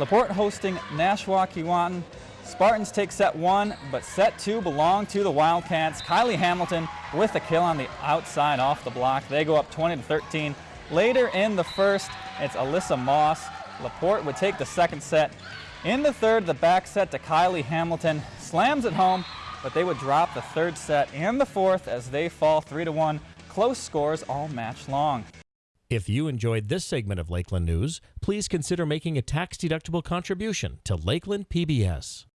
Laporte hosting Nashwauk Keewatin. Spartans take set one, but set two belong to the Wildcats. Kylie Hamilton with a kill on the outside off the block. They go up 20 to 13. Later in the first, it's Alyssa Moss. Laporte would take the second set. In the third, the back set to Kylie Hamilton slams it home, but they would drop the third set and the fourth as they fall 3 to 1. Close scores all match long. If you enjoyed this segment of Lakeland News, please consider making a tax-deductible contribution to Lakeland PBS.